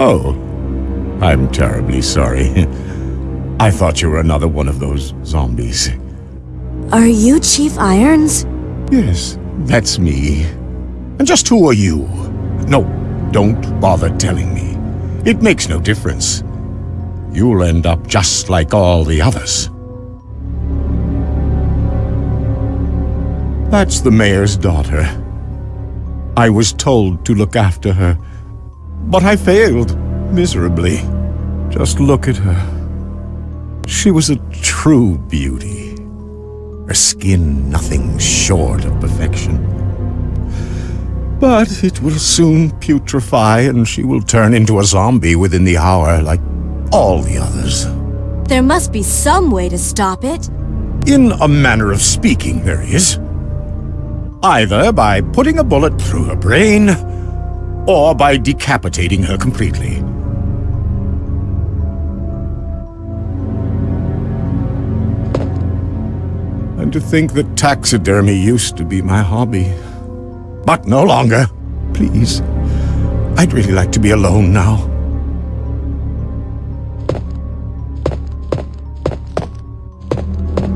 Oh, I'm terribly sorry. I thought you were another one of those zombies. Are you Chief Irons? Yes, that's me. And just who are you? No, don't bother telling me. It makes no difference. You'll end up just like all the others. That's the mayor's daughter. I was told to look after her, but I failed miserably. Just look at her. She was a true beauty. Her skin nothing short of perfection. But it will soon putrefy and she will turn into a zombie within the hour like all the others. There must be some way to stop it. In a manner of speaking, there is. Either by putting a bullet through her brain, or by decapitating her completely. And to think that taxidermy used to be my hobby. But no longer. Please. I'd really like to be alone now.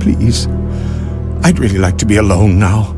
Please. I'd really like to be alone now.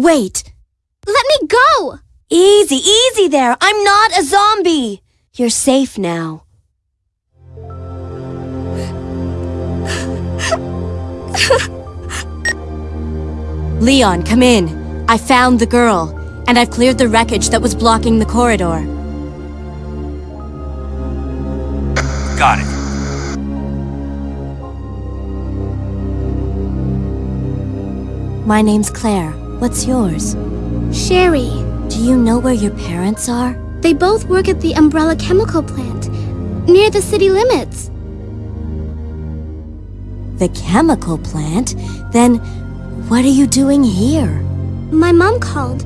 Wait! Let me go! Easy, easy there! I'm not a zombie! You're safe now. Leon, come in. I found the girl, and I've cleared the wreckage that was blocking the corridor. Got it. My name's Claire. What's yours? Sherry. Do you know where your parents are? They both work at the Umbrella Chemical Plant, near the city limits. The chemical plant? Then, what are you doing here? My mom called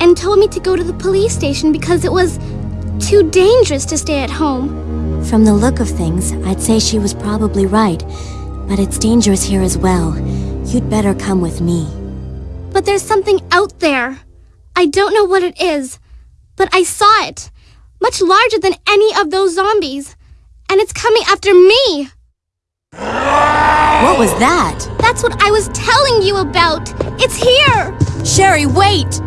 and told me to go to the police station because it was too dangerous to stay at home. From the look of things, I'd say she was probably right. But it's dangerous here as well. You'd better come with me. But there's something out there. I don't know what it is, but I saw it. Much larger than any of those zombies. And it's coming after me. What was that? That's what I was telling you about. It's here. Sherry, wait!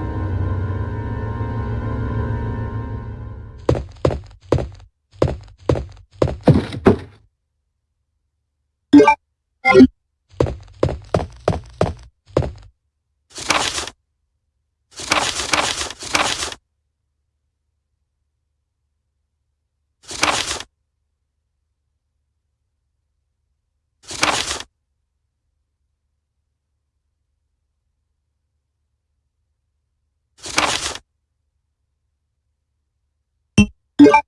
you